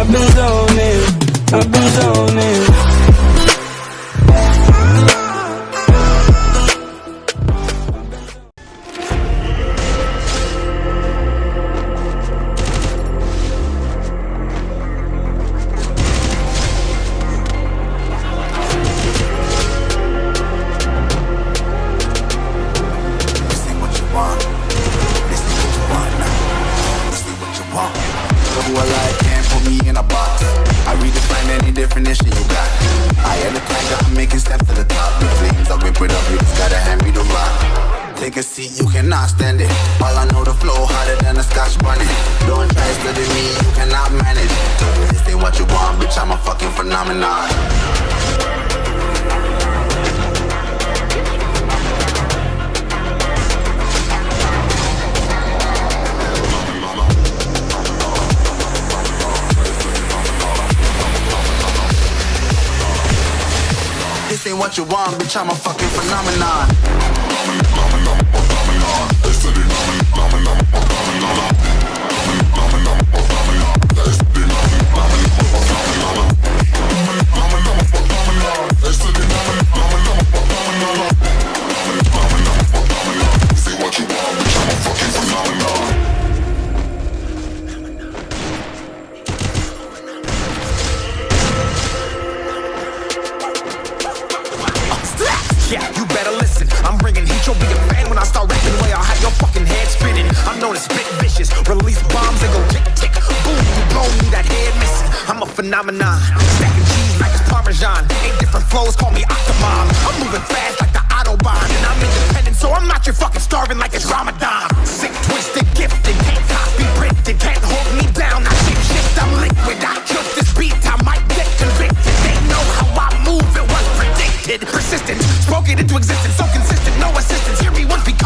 I've been zoning, I've been zoning. Who I like me in a box. I redefine any definition you got. I had a plan, I'm making steps to the top. The flames, I whip it up, you just gotta hand me the rock. Take a seat, you cannot stand it. All I know, the flow harder than a scotch bunny. Don't try study me, you cannot manage. This ain't what you want, bitch, I'm a fucking phenomenon. Ain't what you want, bitch, I'm a fucking phenomenon. When I start rapping. Way I'll have your fucking head spinning. I'm known as spit vicious. Release bombs and go tick tick. Boom, you blow me that head missing. I'm a phenomenon. Stacking cheese like it's Parmesan. Eight different flows, call me Octomom. I'm moving fast like the Autobahn. And I'm independent, so I'm not your fucking starving like it's Ramadan. persistent, spoken into existence, so consistent, no assistance. Hear me once become.